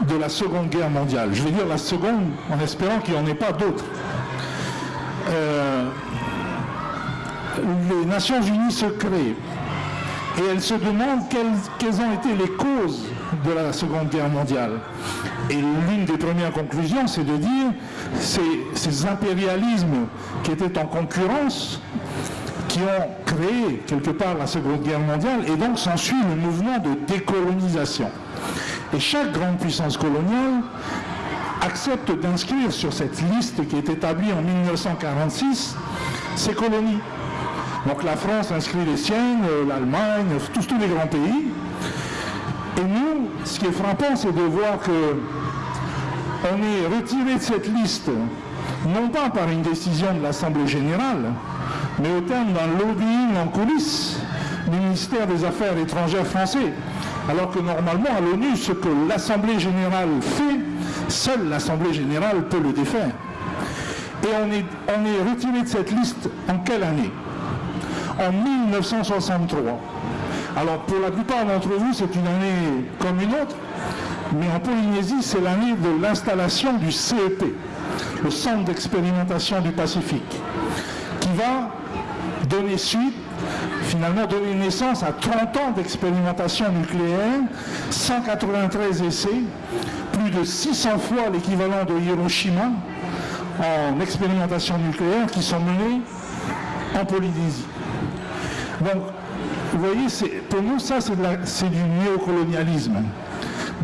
S2: de la Seconde Guerre mondiale, je vais dire la seconde en espérant qu'il n'y en ait pas d'autres, les Nations Unies se créent et elles se demandent quelles, ont été les causes de la Seconde Guerre mondiale. Et l'une des premières conclusions, c'est de dire ces, ces impérialismes qui étaient en concurrence, qui ont créé quelque part la Seconde Guerre mondiale, et donc s'ensuit le mouvement de décolonisation. Et chaque grande puissance coloniale accepte d'inscrire sur cette liste qui est établie en 1946 ses colonies. Donc la France inscrit les siennes, euh, l'Allemagne, tous, tous les grands pays. Et nous, ce qui est frappant, c'est de voir que on est retiré de cette liste, non pas par une décision de l'Assemblée générale, mais au terme d'un lobbying en coulisses du ministère des Affaires étrangères français. Alors que normalement, à l'ONU, ce que l'Assemblée générale fait, seule l'Assemblée générale peut le défaire. Et on est, on est retiré de cette liste en quelle année? En 1963. Alors pour la plupart d'entre vous, c'est une année comme une autre, mais en Polynésie, c'est l'année de l'installation du CEP, le Centre d'expérimentation du Pacifique, qui va donner suite, finalement donner naissance à 30 ans d'expérimentation nucléaire, 193 essais, plus de 600 fois l'équivalent de Hiroshima en expérimentation nucléaire qui sont menées en Polynésie. Donc, vous voyez, pour nous, ça, c'est du néocolonialisme.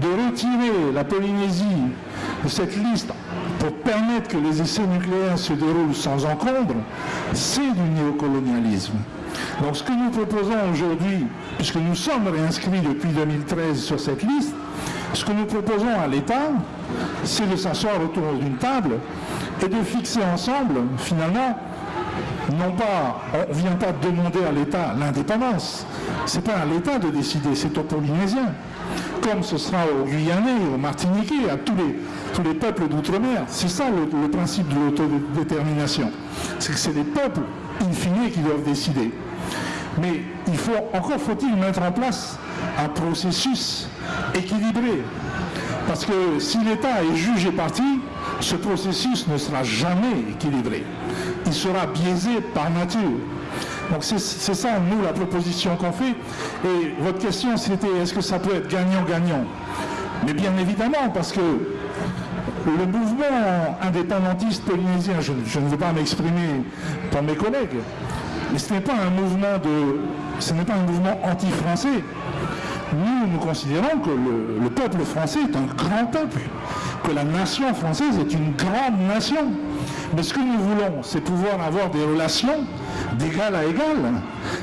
S2: De retirer la Polynésie de cette liste pour permettre que les essais nucléaires se déroulent sans encombre, c'est du néocolonialisme. Donc ce que nous proposons aujourd'hui, puisque nous sommes réinscrits depuis 2013 sur cette liste, ce que nous proposons à l'État, c'est de s'asseoir autour d'une table et de fixer ensemble, finalement, non pas, on ne vient pas demander à l'État l'indépendance, ce n'est pas à l'État de décider, c'est aux Polynésiens, comme ce sera aux Guyanais, aux Martiniquais, à tous les, tous les peuples d'outre-mer. C'est ça le, principe de l'autodétermination. C'est que c'est les peuples, in fine, qui doivent décider. Mais il faut, encore faut-il mettre en place un processus équilibré. Parce que si l'État est juge et parti, ce processus ne sera jamais équilibré. Il sera biaisé par nature. Donc c'est ça, nous, la proposition qu'on fait. Et votre question, c'était est-ce que ça peut être gagnant-gagnant? Mais bien évidemment, parce que le mouvement indépendantiste polynésien, je, ne veux pas m'exprimer pour mes collègues, mais ce n'est pas un mouvement de, ce n'est pas un mouvement anti-français. Nous, nous considérons que le, le, peuple français est un grand peuple, que la nation française est une grande nation. Mais ce que nous voulons, c'est pouvoir avoir des relations d'égal à égal,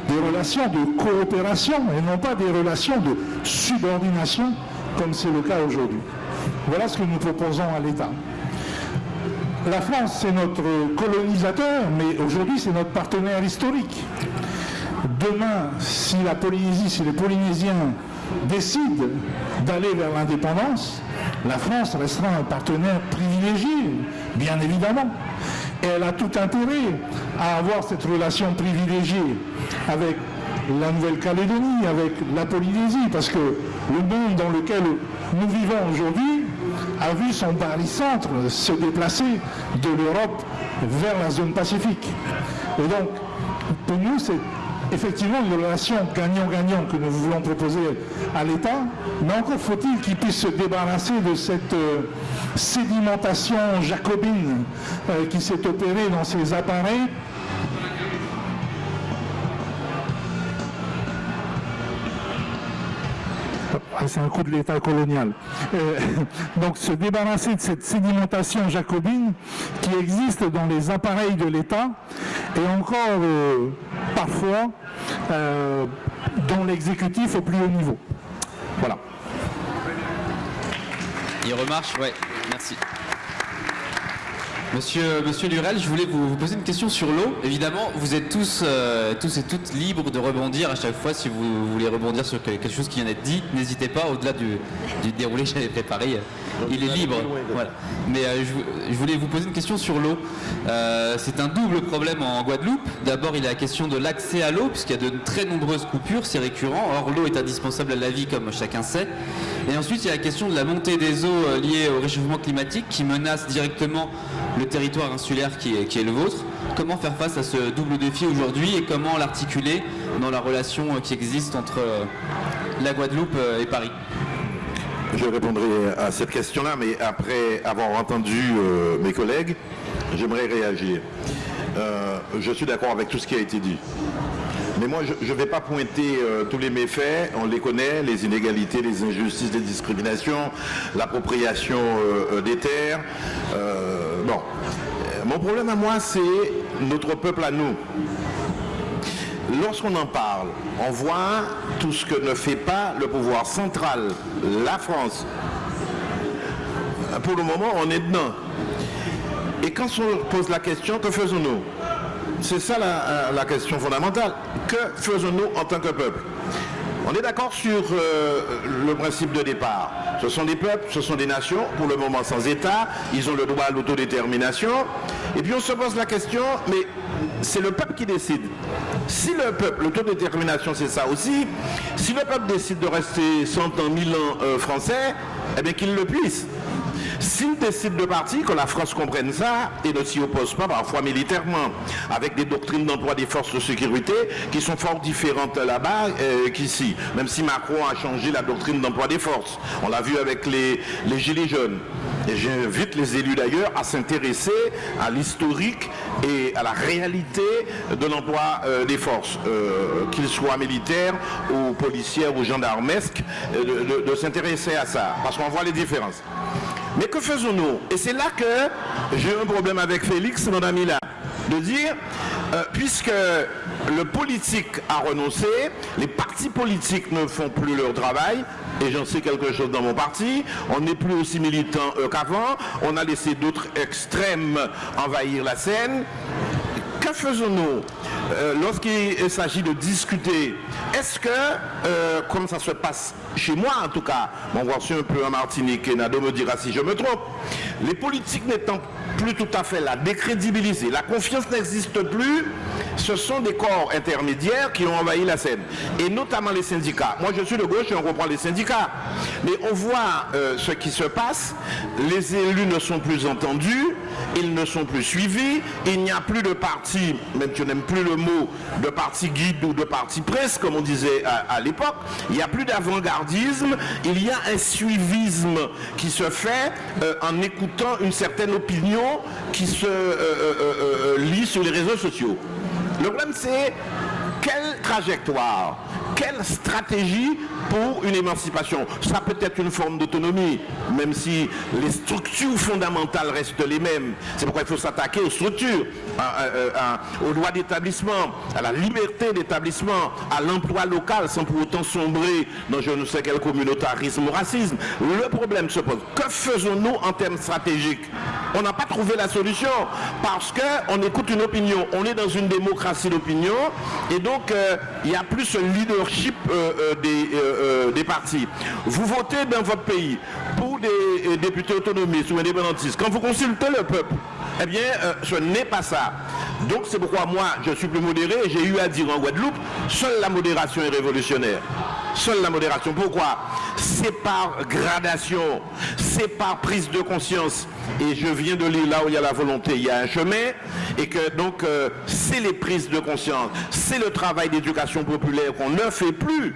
S2: des relations de coopération et non pas des relations de subordination comme c'est le cas aujourd'hui. Voilà ce que nous proposons à l'État. La France, c'est notre colonisateur, mais aujourd'hui, c'est notre partenaire historique. Demain, si la Polynésie, si les Polynésiens décident d'aller vers l'indépendance, la France restera un partenaire privilégié, bien évidemment. Elle a tout intérêt à avoir cette relation privilégiée avec la Nouvelle-Calédonie, avec la Polynésie, parce que le monde dans lequel nous vivons aujourd'hui a vu son barycentre se déplacer de l'Europe vers la zone pacifique. Et donc, pour nous, c'est effectivement une relation gagnant-gagnant que nous voulons proposer à l'État, mais encore faut-il qu'il puisse se débarrasser de cette euh, sédimentation jacobine euh, qui s'est opérée dans ces appareils c'est un coup de l'État colonial. Euh, donc se débarrasser de cette sédimentation jacobine qui existe dans les appareils de l'État et encore euh, parfois euh, dans l'exécutif au plus haut niveau. Voilà.
S1: Il remarche, ouais, merci. Monsieur, Monsieur Lurel, je voulais vous, poser une question sur l'eau. Évidemment, vous êtes tous, euh, tous et toutes libres de rebondir à chaque fois si vous voulez rebondir sur quelque chose qui vient d'être dit. N'hésitez pas, au-delà du, déroulé que j'avais préparé, il est libre. Mais euh, je, voulais vous poser une question sur l'eau. Euh, c'est un double problème en Guadeloupe. D'abord, il y a la question de l'accès à l'eau, puisqu'il y a de très nombreuses coupures, c'est récurrent. Or, l'eau est indispensable à la vie, comme chacun sait. Et ensuite, il y a la question de la montée des eaux liées au réchauffement climatique qui menace directement le territoire insulaire qui est, le vôtre. Comment faire face à ce double défi aujourd'hui et comment l'articuler dans la relation qui existe entre euh, la Guadeloupe euh, et Paris?
S3: Je répondrai à cette question-là, mais après avoir entendu euh, mes collègues, j'aimerais réagir. je suis d'accord avec tout ce qui a été dit. Mais moi, je ne vais pas pointer tous les méfaits, on les connaît, les inégalités, les injustices, les discriminations, l'appropriation des terres. Bon, mon problème à moi, c'est notre peuple à nous. Lorsqu'on en parle, on voit tout ce que ne fait pas le pouvoir central, la France. Pour le moment, on est dedans. Et quand on pose la question, que faisons-nous? C'est ça la, la, question fondamentale. Que faisons-nous en tant que peuple? On est d'accord sur euh, le principe de départ. Ce sont des peuples, ce sont des nations, pour le moment sans État, ils ont le droit à l'autodétermination. Et puis on se pose la question, mais c'est le peuple qui décide. Si le peuple, l'autodétermination c'est ça aussi, si le peuple décide de rester 100 ans, 1000 ans euh, français, eh bien qu'il le puisse. S'ils décident de partir, que la France comprenne ça et ne s'y oppose pas parfois militairement, avec des doctrines d'emploi des forces de sécurité qui sont fort différentes là-bas euh, qu'ici, même si Macron a changé la doctrine d'emploi des forces. On l'a vu avec les, Gilets jaunes. Et j'invite les élus d'ailleurs à s'intéresser à l'historique et à la réalité de l'emploi euh, des forces, euh, qu'ils soient militaires ou policières ou gendarmesques, de s'intéresser à ça, parce qu'on voit les différences. Mais que faisons-nous? Et c'est là que j'ai un problème avec Félix, mon ami là, de dire, euh, puisque le politique a renoncé, les partis politiques ne font plus leur travail, et j'en sais quelque chose dans mon parti, on n'est plus aussi militant qu'avant, on a laissé d'autres extrêmes envahir la scène. Que faisons-nous? Euh, lorsqu'il s'agit de discuter Est-ce que, euh, comme ça se passe chez moi en tout cas, mon voici un peu en Martinique et Nado me dira si je me trompe, les politiques n'étant plus tout à fait là, décrédibilisés, la confiance n'existe plus, ce sont des corps intermédiaires qui ont envahi la scène, et notamment les syndicats. Moi je suis de gauche et on reprend les syndicats, mais on voit euh, ce qui se passe, les élus ne sont plus entendus, ils ne sont plus suivis, il n'y a plus de parti, même tu n'aimes plus le mot, de parti guide ou de parti presse, comme on disait à, l'époque, il n'y a plus d'avant-gardisme, il y a un suivisme qui se fait euh, en écoutant une certaine opinion qui se euh, euh, lit sur les réseaux sociaux. Le problème c'est quelle trajectoire, quelle stratégie pour une émancipation? Ça peut être une forme d'autonomie, même si les structures fondamentales restent les mêmes. C'est pourquoi il faut s'attaquer aux structures, aux droits d'établissement, à la liberté d'établissement, à l'emploi local, sans pour autant sombrer dans je ne sais quel communautarisme ou racisme. Le problème se pose. Que faisons-nous en termes stratégiques? On n'a pas trouvé la solution parce qu'on écoute une opinion. On est dans une démocratie d'opinion et donc euh, il n'y a plus ce leadership euh, euh, des, euh, des partis. Vous votez dans votre pays pour des députés autonomistes ou indépendantistes. Quand vous consultez le peuple, eh bien, euh, ce n'est pas ça. Donc c'est pourquoi moi, je suis plus modéré j'ai eu à dire en Guadeloupe, seule la modération est révolutionnaire. Seule la modération. Pourquoi? C'est par gradation, c'est par prise de conscience. Et je viens de lire là où il y a la volonté, il y a un chemin. Et que donc, euh, c'est les prises de conscience, c'est le travail d'éducation populaire qu'on ne fait plus.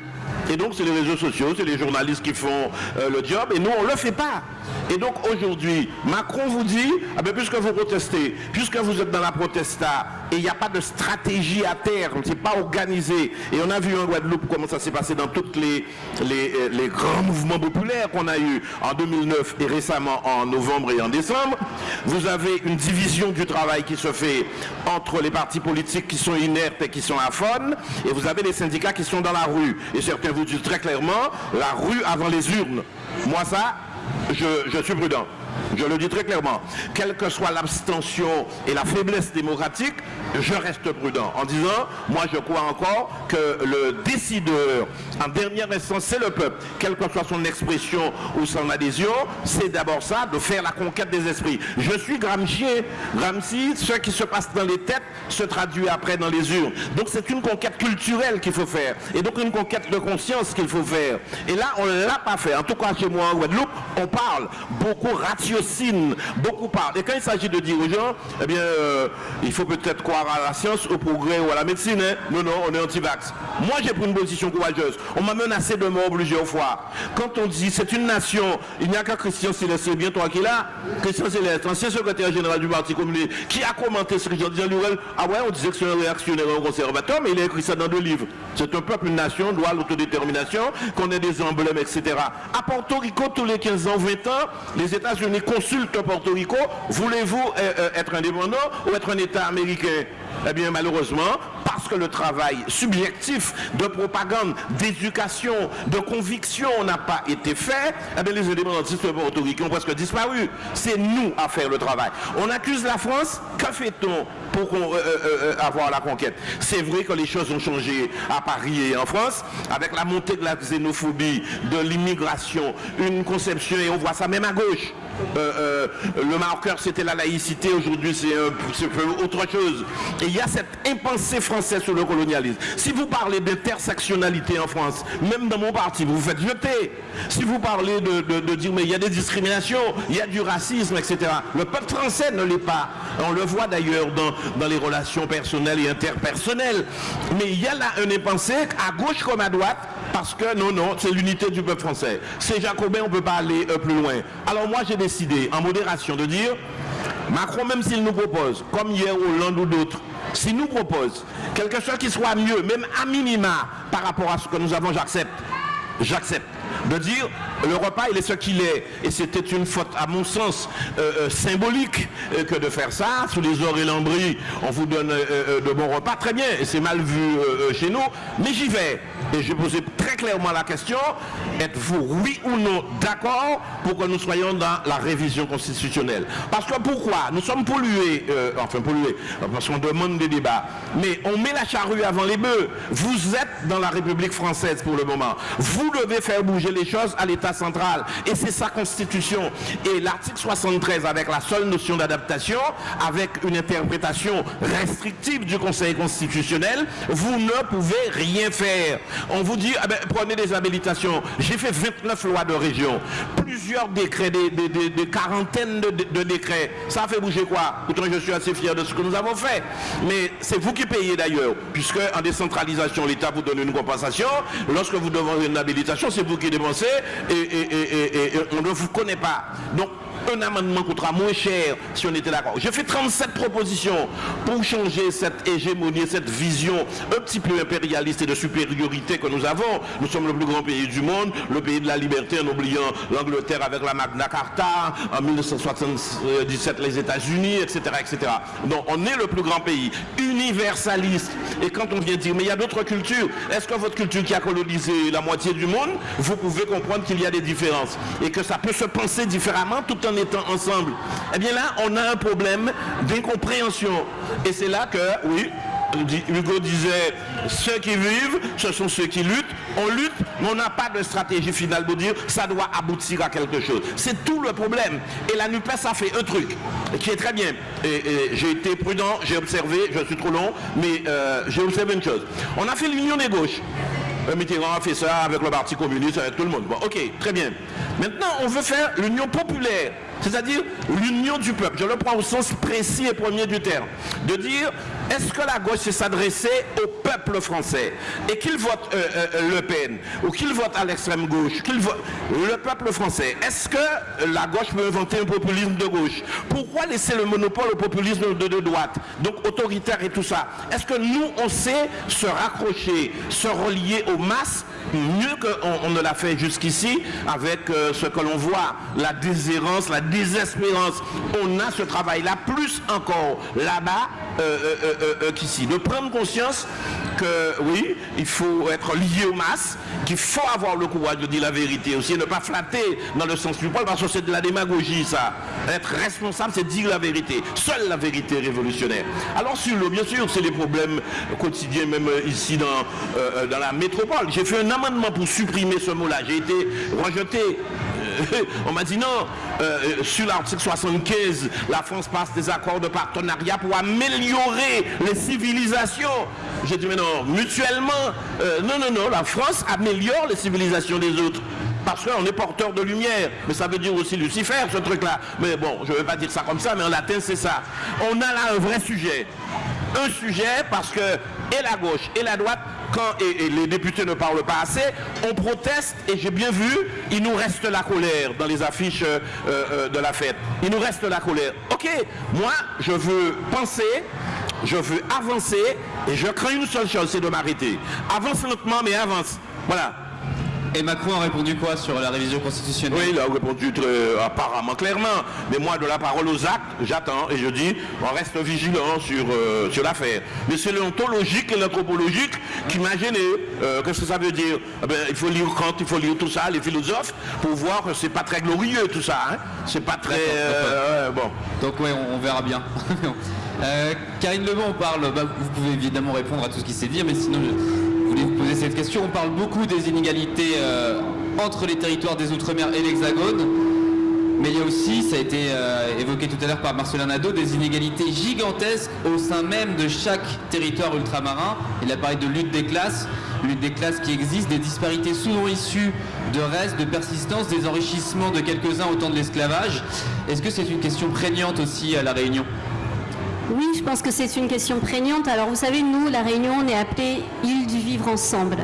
S3: Et donc, c'est les réseaux sociaux, c'est les journalistes qui font euh, le job, et nous, on ne le fait pas. Et donc, aujourd'hui, Macron vous dit, ah ben, puisque vous protestez, puisque vous êtes dans la protesta, et il n'y a pas de stratégie à terme, c'est pas organisé. Et on a vu en Guadeloupe comment ça s'est passé dans tous euh, les grands mouvements populaires qu'on a eu en 2009 et récemment en novembre et en décembre. Vous avez une division du travail qui se fait entre les partis politiques qui sont inertes et qui sont aphones, et vous avez les syndicats qui sont dans la rue. Et certains vous disent très clairement, la rue avant les urnes. Moi, ça, je suis prudent. Je le dis très clairement. Quelle que soit l'abstention et la faiblesse démocratique, je reste prudent en disant, moi je crois encore que le décideur, en dernière instance, c'est le peuple. Quelle que soit son expression ou son adhésion, c'est d'abord ça, de faire la conquête des esprits. Je suis Gramsci. Gramsci, ce qui se passe dans les têtes se traduit après dans les urnes. Donc c'est une conquête culturelle qu'il faut faire. Et donc une conquête de conscience qu'il faut faire. Et là, on ne l'a pas fait. En tout cas, chez moi en Guadeloupe, on parle. Beaucoup beaucoup parlent. Et quand il s'agit de dire aux gens, eh bien, euh, il faut peut-être croire à la science, au progrès ou à la médecine. hein. Non, non, on est anti-vax. Moi, j'ai pris une position courageuse. On m'a menacé de mort plusieurs fois. Quand on dit c'est une nation, il n'y a qu'à Christian Céleste, c'est bien toi qui est là. Christian Céleste, ancien secrétaire général du Parti communiste, qui a commenté ce que j'ai dit. Ah ouais, on disait que c'est un réactionnaire, un conservateur, mais il a écrit ça dans deux livres. C'est un peuple, une nation, doit l'autodétermination, qu'on ait des emblèmes, etc. À Porto Rico, tous les 15 ans, 20 ans, les États-Unis consultent Porto Rico. Voulez-vous euh, euh, être indépendant ou être un État américain? Eh bien, malheureusement, parce que le travail subjectif de propagande, d'éducation, de conviction n'a pas été fait, eh bien, les indépendantistes portoricains ont presque disparu. C'est nous à faire le travail. On accuse la France, que fait-on pour euh, euh, euh, avoir la conquête? C'est vrai que les choses ont changé à Paris et en France, avec la montée de la xénophobie, de l'immigration, une conception, et on voit ça même à gauche. le marqueur c'était la laïcité, aujourd'hui c'est autre chose. Il y a cette impensée française sur le colonialisme. Si vous parlez d'intersectionnalité en France, même dans mon parti, vous vous faites jeter. Si vous parlez de, dire mais il y a des discriminations, il y a du racisme, etc. Le peuple français ne l'est pas. On le voit d'ailleurs dans, les relations personnelles et interpersonnelles. Mais il y a là un impensé à gauche comme à droite parce que non, non, c'est l'unité du peuple français. C'est jacobin, on ne peut pas aller euh, plus loin. Alors moi, j'ai décidé, en modération, de dire, Macron, même s'il nous propose, comme hier Hollande ou d'autres, s'il nous propose quelque chose qui soit mieux, même à minima, par rapport à ce que nous avons, j'accepte. J'accepte de dire le repas il est ce qu'il est. Et c'était une faute à mon sens euh, euh, symbolique euh, que de faire ça. Sous les et lambris on vous donne de bons repas. Très bien et c'est mal vu chez nous. Mais j'y vais. Et je posé très clairement la question êtes-vous oui ou non d'accord pour que nous soyons dans la révision constitutionnelle? Parce que pourquoi? Nous sommes pollués enfin pollués parce qu'on demande des débats. Mais on met la charrue avant les bœufs. Vous êtes dans la République française pour le moment. Vous devez faire bouger les choses à l'État central. Et c'est sa constitution. Et l'article 73, avec la seule notion d'adaptation, avec une interprétation restrictive du Conseil constitutionnel, vous ne pouvez rien faire. On vous dit, ah ben, prenez des habilitations. J'ai fait 29 lois de région, plusieurs décrets, des, quarantaines de, décrets. Ça fait bouger quoi? Pourtant, je suis assez fier de ce que nous avons fait. Mais c'est vous qui payez d'ailleurs, puisque en décentralisation, l'État vous donne une compensation. Lorsque vous demandez une habilitation, c'est vous qui et, on ne vous connaît pas. Donc un amendement coûtera moins cher si on était d'accord. J'ai fait 37 propositions pour changer cette hégémonie, cette vision un petit peu impérialiste et de supériorité que nous avons. Nous sommes le plus grand pays du monde, le pays de la liberté en oubliant l'Angleterre avec la Magna Carta, en 1977 les États-Unis, etc., etc. Donc on est le plus grand pays, universaliste. Et quand on vient dire, mais il y a d'autres cultures, est-ce que votre culture qui a colonisé la moitié du monde, vous pouvez comprendre qu'il y a des différences et que ça peut se penser différemment tout en étant ensemble. Eh bien là, on a un problème d'incompréhension. Et c'est là que, oui, Hugo disait, ceux qui vivent, ce sont ceux qui luttent. On lutte, mais on n'a pas de stratégie finale pour dire, ça doit aboutir à quelque chose. C'est tout le problème. Et la NUPES a fait un truc qui est très bien. Et, j'ai été prudent, j'ai observé, je suis trop long, mais euh, j'ai observé une chose. On a fait l'union des gauches. Mitterrand a fait ça avec le Parti communiste, avec tout le monde. Bon, ok, très bien. Maintenant, on veut faire l'union populaire c'est-à-dire l'union du peuple. Je le prends au sens précis et premier du terme. De dire, est-ce que la gauche s'est s'adresser au peuple français et qu'il vote euh, euh, Le Pen ou qu'il vote à l'extrême gauche, qu'il vote le peuple français, est-ce que la gauche peut inventer un populisme de gauche? Pourquoi laisser le monopole au populisme de, de droite, donc autoritaire et tout ça? Est-ce que nous, on sait se raccrocher, se relier aux masses mieux qu'on ne l'a fait jusqu'ici avec euh, ce que l'on voit, la déshérence, la désespérance. On a ce travail-là, plus encore là-bas euh, euh, qu'ici. De prendre conscience que oui, il faut être lié aux masses, qu'il faut avoir le courage de dire la vérité aussi, et ne pas flatter dans le sens du poil, parce que c'est de la démagogie ça. Être responsable, c'est dire la vérité. Seule la vérité révolutionnaire. Alors sur le, bien sûr, c'est des problèmes quotidiens, même ici dans, dans la métropole. J'ai fait un amendement pour supprimer ce mot-là. J'ai été rejeté. Euh, on m'a dit non, euh, sur l'article 75, la France passe des accords de partenariat pour améliorer les civilisations. J'ai dit mais non, mutuellement, euh, non, non, non, la France améliore les civilisations des autres. Parce qu'on est porteur de lumière. Mais ça veut dire aussi Lucifer, ce truc-là. Mais bon, je ne vais pas dire ça comme ça, mais en latin, c'est ça. On a là un vrai sujet. Un sujet parce que et la gauche et la droite quand les députés ne parlent pas assez, on proteste et j'ai bien vu, il nous reste la colère dans les affiches euh, euh, de la fête. Il nous reste la colère. Ok, moi je veux penser, je veux avancer et je crains une seule chose, c'est de m'arrêter. Avance lentement mais avance. Voilà.
S1: Et Macron a répondu quoi sur la révision constitutionnelle?
S3: Oui, il a répondu très, apparemment clairement. Mais moi, de la parole aux actes, j'attends et je dis, on reste vigilant sur, euh, sur l'affaire. Mais c'est l'ontologique et l'anthropologique qui m'a gêné. Euh, qu'est-ce que ça veut dire? Eh ben, Il faut lire Kant, il faut lire tout ça, les philosophes, pour voir que c'est pas très glorieux tout ça. Hein c'est pas très... Euh, bon.
S1: Donc oui, on, verra bien. Karine Lebon, on parle, bah, vous pouvez évidemment répondre à tout ce qui s'est dit, mais sinon... Je voulais cette question. On parle beaucoup des inégalités euh, entre les territoires des Outre-mer et l'Hexagone. Mais il y a aussi, ça a été euh, évoqué tout à l'heure par Marcelin Nadeau, des inégalités gigantesques au sein même de chaque territoire ultramarin. Il a parlé de lutte des classes, lutte des classes qui existe, des disparités souvent issues de restes, de persistance, des enrichissements de quelques-uns au temps de l'esclavage. Est-ce que c'est une question prégnante aussi à La Réunion?
S4: Oui, je pense que c'est une question prégnante. Alors vous savez, nous, La Réunion, on est appelé île du vivre ensemble.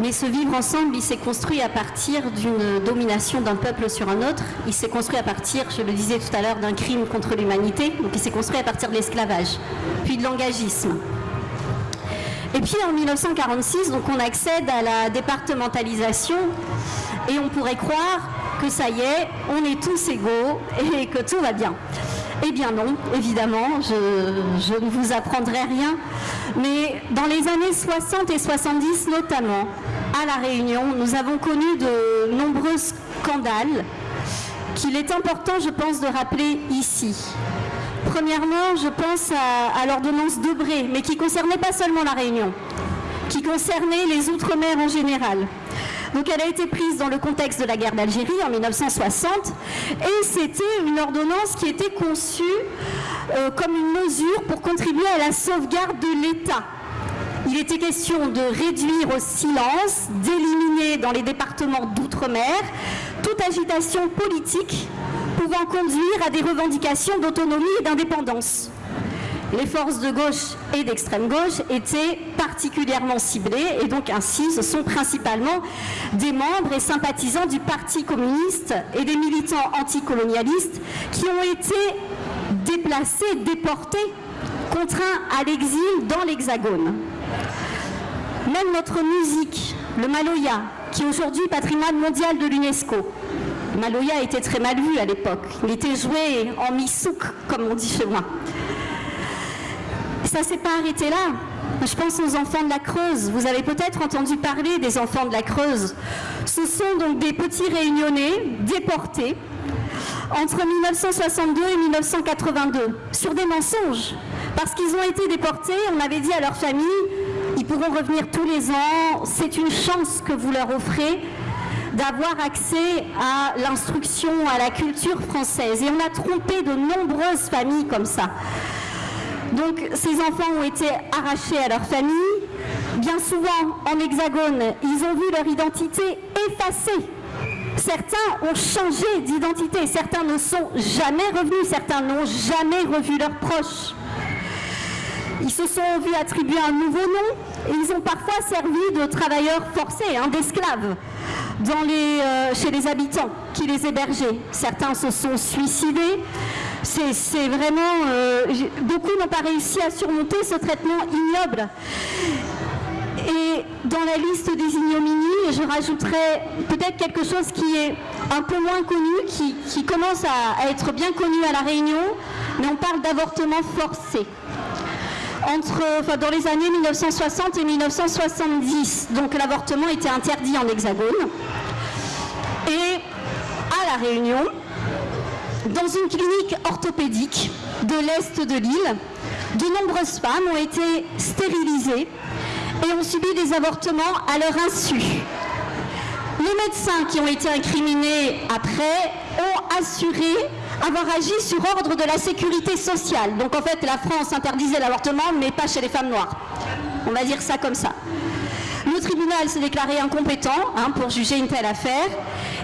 S4: Mais ce vivre ensemble, il s'est construit à partir d'une domination d'un peuple sur un autre. Il s'est construit à partir, je le disais tout à l'heure, d'un crime contre l'humanité. Donc il s'est construit à partir de l'esclavage, puis de l'engagisme. Et puis en 1946, donc on accède à la départementalisation et on pourrait croire que ça y est, on est tous égaux et que tout va bien. Eh bien non, évidemment, je, ne vous apprendrai rien. Mais dans les années 60 et 70 notamment, à La Réunion, nous avons connu de nombreux scandales qu'il est important, je pense, de rappeler ici. Premièrement, je pense à, à l'ordonnance Debré, mais qui concernait pas seulement La Réunion, qui concernait les Outre-mer en général. Donc elle a été prise dans le contexte de la guerre d'Algérie en 1960 et c'était une ordonnance qui était conçue euh, comme une mesure pour contribuer à la sauvegarde de l'État. Il était question de réduire au silence, d'éliminer dans les départements d'outre-mer toute agitation politique pouvant conduire à des revendications d'autonomie et d'indépendance les forces de gauche et d'extrême gauche étaient particulièrement ciblées et donc ainsi ce sont principalement des membres et sympathisants du Parti communiste et des militants anticolonialistes qui ont été déplacés, déportés, contraints à l'exil dans l'Hexagone. Même notre musique, le Maloya, qui est aujourd'hui patrimoine mondial de l'UNESCO, Maloya était très mal vu à l'époque. Il était joué en misouk, comme on dit chez moi ça s'est pas arrêté là. Je pense aux enfants de la Creuse. Vous avez peut-être entendu parler des enfants de la Creuse. Ce sont donc des petits réunionnais déportés entre 1962 et 1982 sur des mensonges. Parce qu'ils ont été déportés, on avait dit à leur famille, ils pourront revenir tous les ans, c'est une chance que vous leur offrez d'avoir accès à l'instruction, à la culture française. Et on a trompé de nombreuses familles comme ça. Donc ces enfants ont été arrachés à leur famille. Bien souvent, en hexagone, ils ont vu leur identité effacée. Certains ont changé d'identité, certains ne sont jamais revenus, certains n'ont jamais revu leurs proches. Ils se sont vus attribuer un nouveau nom et ils ont parfois servi de travailleurs forcés, hein, d'esclaves, euh, chez les habitants qui les hébergeaient. Certains se sont suicidés, c'est vraiment... Euh, beaucoup n'ont pas réussi à surmonter ce traitement ignoble. Et dans la liste des ignominies, je rajouterais peut-être quelque chose qui est un peu moins connu, qui, commence à, être bien connu à La Réunion, mais on parle d'avortement forcé. Entre, dans les années 1960 et 1970, donc l'avortement était interdit en hexagone. Et à La Réunion, dans une clinique orthopédique de l'Est de l'île, de nombreuses femmes ont été stérilisées et ont subi des avortements à leur insu. Les médecins qui ont été incriminés après ont assuré avoir agi sur ordre de la sécurité sociale. Donc en fait, la France interdisait l'avortement, mais pas chez les femmes noires. On va dire ça comme ça. Le tribunal s'est déclaré incompétent hein, pour juger une telle affaire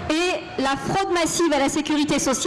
S4: et la fraude massive à la sécurité sociale